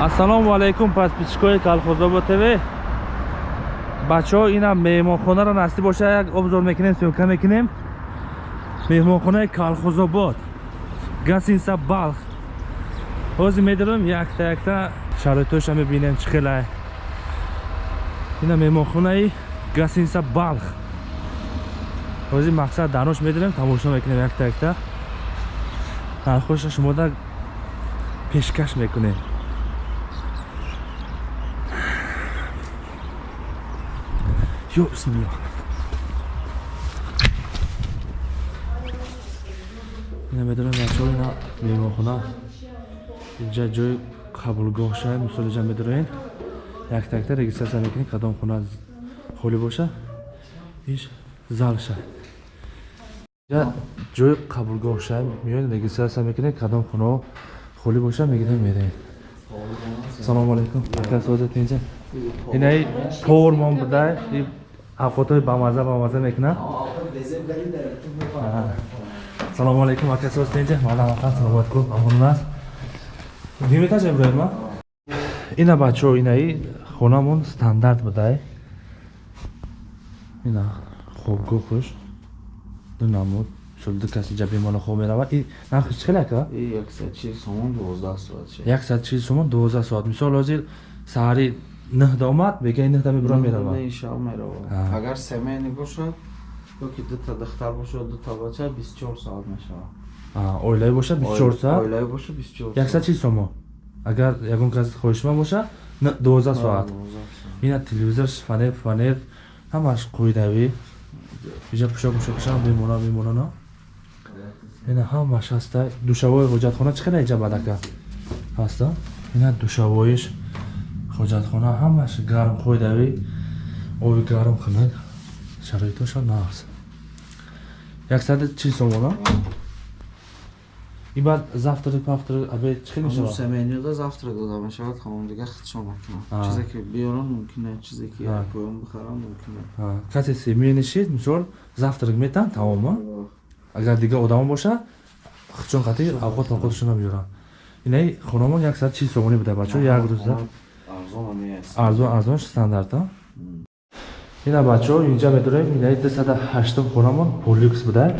ассалому алайкум подписчикои калхозобод тв. Бачаҳо ина меҳмонхонаро насиб боша як обзор мекунем сёмка мекунем. Меҳмонхонаи калхозобод гасинса балх. Ҳозир медарем якта якта шароитоша мебинем чӣ хелай ина меҳмонхонаи гасинса балх. Ҳозир мақсад дарош медарем тамошо мекунем якта якта. Нархоша шумода пешкаш мекунем ё бисмилла ина медонем бачаҳо ина меҳмонхона. Инҷа ҷои қабулгоҳша мисол инҷа медорем якта якта регистратсия мекунем кадом хона холӣ боша иш залша инҷа ҷои қабулгоҳша меоед регистратсия мекунем кадом хонао холӣ боша мегирем мерем салому алайкум. Акасозат инҷа инаи тормон будай авқотҳои бамаза бамаза мекунад? Салому алайкум акасост инҷа маламақан саломатку амон аст диметажа броема ина бачаҳо инаи хонамон стандарт будай. Ина хобгоҳуш ду намуд. Ду каси ҷа бемола хоб меравад. Нархиш чӣ хел ака? Яксад чил сомон дувоздаҳ соат. Мисол ҳозир саҳари ныҳда омад бегаи ныҳда мебурам меравад агар семейни бошад ёки дута духтар бошад дута бача бисчор соат мешавад оилаи боша бисчор соат оилаи боша бисчор яксад чил сомон агар ягон кас хоҳишманд боша дувоздаҳ соат ина телевизор фанер фанер ҳамаш қоидавӣ иҷа пӯшак мушакаша бемона бемонано ина ҳамаш ҳаста душавои ҳоҷатхона чӣ хела иҷа бадака ҳаста ина душавоиш ҳоҷатхона ҳамаш гарм қоидавӣ оби гарм кунад шароитоша нағз яксади чил сомона и баъд завтрак павтрак обед чӣ хел мешавад семейнида завтрак дода мешавад ҳамон дига худшон мекунад чизе ки биёрон мумкина чизе ки поён бихарам мумкина касе семейи нишид мисол завтрак метан тамома агар дига одамо боша худшон қатӣ авқот авқоташона биёрам инаи хонамон яксад чил сомонӣ буда бачаҳо як рӯзда арзон арзонш стандарт ина бачаҳо инҷа медорем инаи дусада ҳаштум хонамон полюкс буда.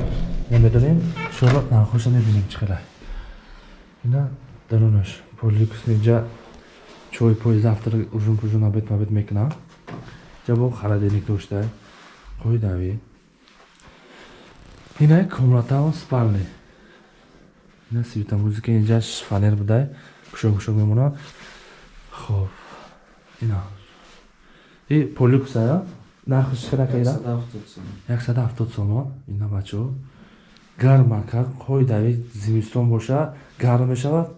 Ина медорем шоро нархоша мебинем хелай ина дарунаш полюкс инҷа чой пой завтра ужун пужун обед мабед мекунам инҷа бо холодильник дошта қоидави инаи комнатаон спални. Ина светомузика инҷаш фанер буда. Пушок пушок мемонад. Хоб ина. И полюксая нархиш чиқадака ира яксаду ҳафтод сомон ина бачаҳо гармака қоидави зимистон боша гарм мешавад.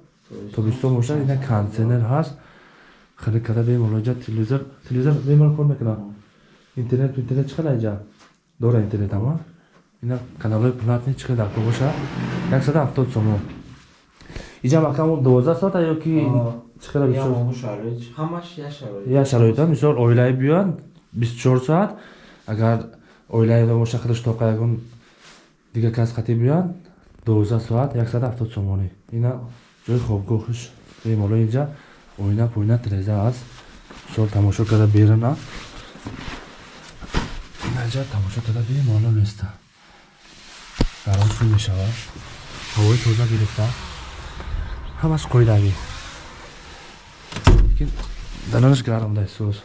Тобистон боша ина кондисионер ҳаст. Хеле када бемолоҷа телевизор телевизор бемола кор мекунад интернет интернет чиқада иҷа? Дора интернет ама ина каналҳои платни чиқадака боша яксаду ҳафтод сомон иҷа макамон дувоздаҳ соата ёки я шароита мисол оилаи биёянд бистчор соат агар оилаи боша хелеш тоқа ягон дига кас қатӣ биёянд дувоздаҳ соат яксаду ҳафтод сомонӣ ина ҷои хобгоҳиш бемоло инҷа оина поина тиреза аст мисол тамошо карда берина инаҷа тамошо карда бемоло места гаром шӯ мешавад. Ҳавои тоза гирифта. Ҳамаш қоидавӣ данонаш гармда сӯз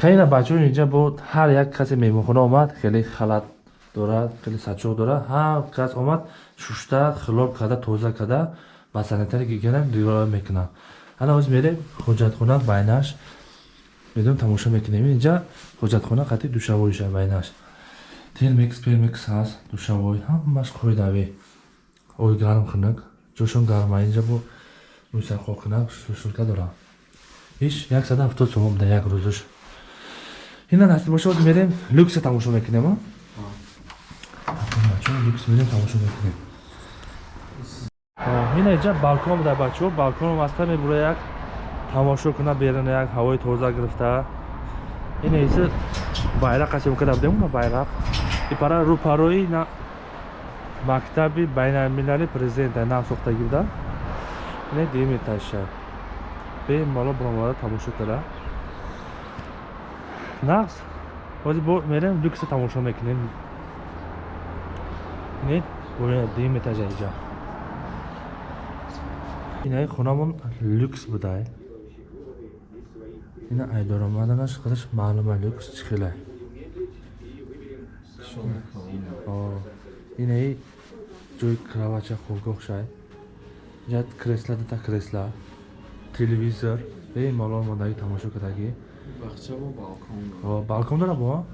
хеле бачаҳо инҷа бо ҳар як касе меҳмонхона омад хеле халат дорад хеле сачоқ дорад ҳар кас омад шушта хилоб карда тоза карда ба санитари гигиена риоя мекунад ҳана ҳозир мерем ҳоҷатхона байнаш. Медонем тамошо мекунем. Инҷа ҳоҷатхона қатъи душавоиша байнаш. Телмикс пелмикс ҳаст душавой ҳамаш қоидавӣ ои гарм хунак ҷошон гарма инҷа бо мусақоқинак сусурка дорам иш яксаду ҳафтод сомон буда як рӯзаш. Ина насиб боша ҳозир мерем люкса тамошо мекунем люкс мерем тамошо мекунем. Ина иҷа балкон буда бачаҳо балконом аста мебура як тамошо куна берина як ҳавои тоза гирифта. Ина иси байрақ асем када будем байрақ ипара рӯпарои мактаби байналмилали президента нам сохтагӣ буда. Ина димиташа бемалол биромада тамошо кара. Нақс ҳозир бо мерем люкса тамошо мекунем. Бинед дим этажа иҷа инаи хонамон люкс будае ина айдоромаданаш худаш маълума люкс чӣ хеле? Инаи ҷои кравача хобгоҳ шай ҷа кресла дута кресла телевизор. Бемалол модаги тамошо кардагӣ балкон дора бо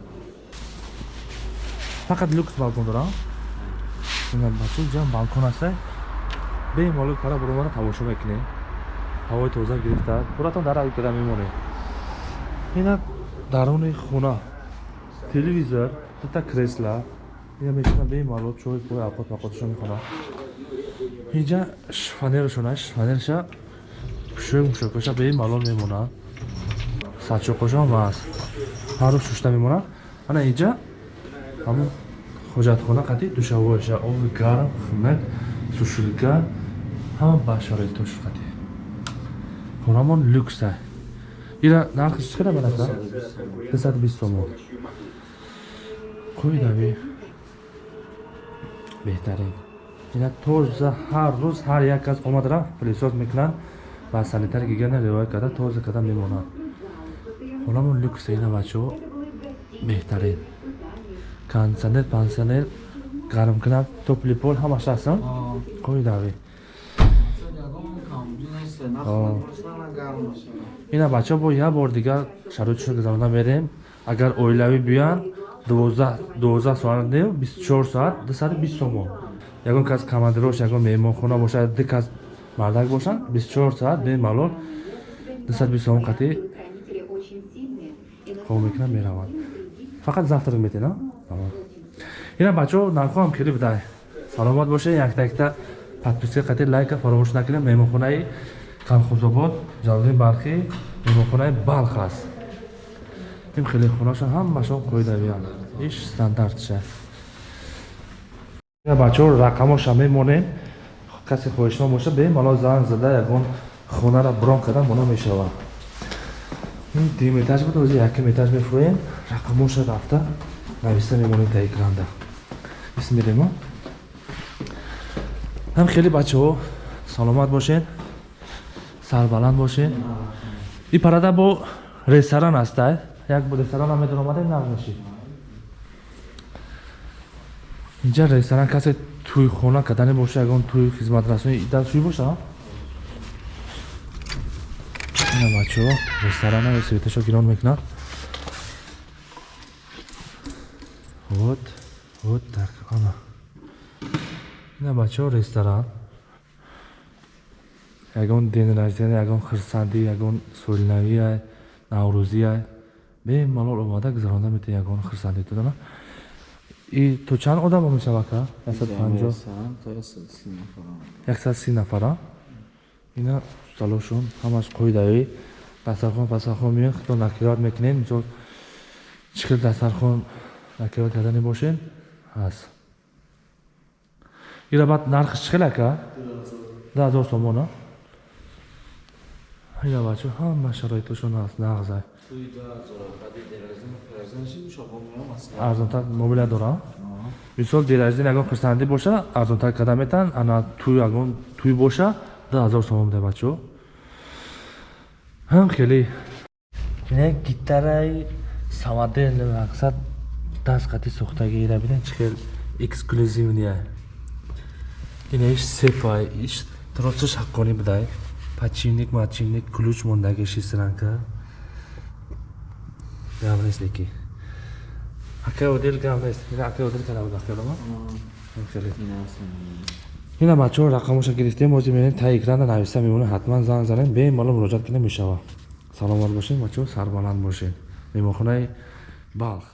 фақат люкс балкон дора бачо ҷа балкон аста бемалол пара буромара тамошо мекунӣ. Ҳавои тоза гирифта. Пуратон дар када мемонӣ ина даруни хона. Телевизор дута кресла. Ина мешина бемалол чой пой авқот вақоташо мехона. Инҷа фанерашона фанерша пӯшок мушокаша бемалол мемонад садчоқошам аст. Ҳар рӯз шушта мемонад ана инҷа ҳамн ҳоҷатхона қати душавоиша оби гарм хунак сушилка ҳама ба шароитош қати хонамон люкса. Ира нархиш чӣ барака? дусад бист сомон қоидави беҳтарин. Ина тоза ҳар рӯз ҳар як кас омад рафт пилисоз мекунанд ба санитар гигиена риоя карда тоза карда мемонад. Хонамон люкса ина бачаҳо беҳтарин кондитсионер пансионер гармкунак топли пол ҳамаш ҳастан қоидави ина бачаҳо бо як бор дигар шароитшон гузаронда мерем. Агар оилавӣ биёянд дувоздаҳ соат не бистчор соат дусади бист сомон ягон кас командирош ягон меҳмонхона бошад ду кас мардак бошанд. бистчор соат бемалол дусади бист сомон қатӣ қобул мекунанд мераванд фақат завтрак метена ина бачаҳо нархоам кирӣ будай саломат бошед якта-якта подписка қатӣ лайка фаромӯш накунед меҳмонхонаи калхозобод ҷалолиддин бархӣ меҳмонхонаи балх аст ин хеле хонаша ҳамашон қоидавиянд иш стандартша бачаҳо рақамоша мемонем касе хоҳишманд боша бемалол занг зада ягон хонара брон карда моно мешавад. Ин дим этаж буд ҳозир яким этаж мефурӯем. Рақамоша рафта нависта мемонем та экранда бисмирема ҳам хеле бачаҳо саломат бошед сарбаланд бошед. Ин парада бо ресторан аста як бо ресторан ҳам медор омадем нағмеши инҷа ресторан касе тӯйхона кардане боша ягон тӯй хизматрасони дар шӯй боша? Ина бачаҳо ресторана светашо гирон мекунад. Вот вот так ана. Ина бачаҳо ресторан. Ягон дени раждения ягон хирсандӣ ягон солинавия наврӯзия бемалол омада гузаронда метавӣ ягон хирсандӣ додана и то чанд одамо мешавад ка? Яксад си нафара. Ина столошон ҳамаш қоидавӣ дастархон пастархон меён хито накират мекунем мисол чӣ хел дастархон накират кардани бошед ҳаст ира баъд нархиш чӣ хел ака ду ҳазор сомона ина бачо ҳама шароитошон ҳаст нағзай арзонтар мобилия дора мисол деларзин ягон хирсандӣ боша арзонтар карда метаванд ана тӯ ягон тӯй боша ду ҳазор сомон буда бачо ҳам хеле. Ина гитараи самадел мақсад даст қати сохтагӣ ира бинед чӣ хел эксклюзивния ина иш сефай иш тросаш ҳаққонӣ будай подчинник мачинник ключ мондаги шесранка гап нест леки ака одил гап нест? Ина ака одил кара буда хелома ина бачаҳо рақамоша гирифтем ҳозир мерем таи экрана нависта мемона ҳатман занг занем бемалол муроҷиат кунем мешавад саломат бошед бачаҳо сарбаланд бошед меҳмонхонаи балх